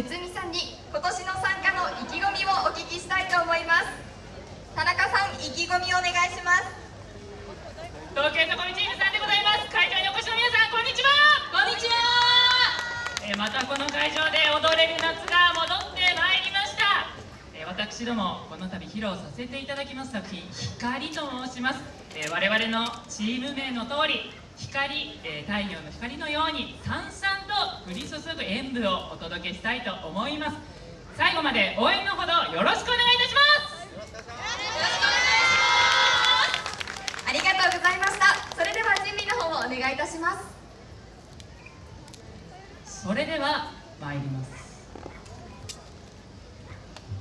むつみさんに今年の参加の意気込みをお聞きしたいと思います。田中さん意気込みお願いします。東京都コミチームさんでございます。会場にお越しの皆さんこんにちは。こんにちは。えーまたこの会場で踊れる夏が戻ってまいりました、えー私どもこの度披露させていただきます作品「光」と申します、えー我々のチーム名の通り光、えー太陽の光のようにさんさんと降り注ぐ演舞をお届けしたいと思います。最後まで応援のほどよろしくお願いいたします。ありがとうございましたそれでは準備の方をお願いいたします。それでは参ります。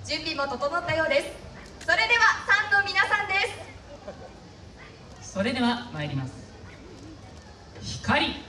準備も整ったようです。それではファンの皆さんです。それでは参ります。光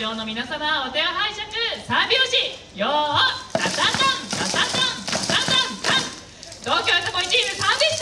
場の皆様お手を拝借。三拍子よータタタンサタタンサタタンタン。東京よさこいチーム3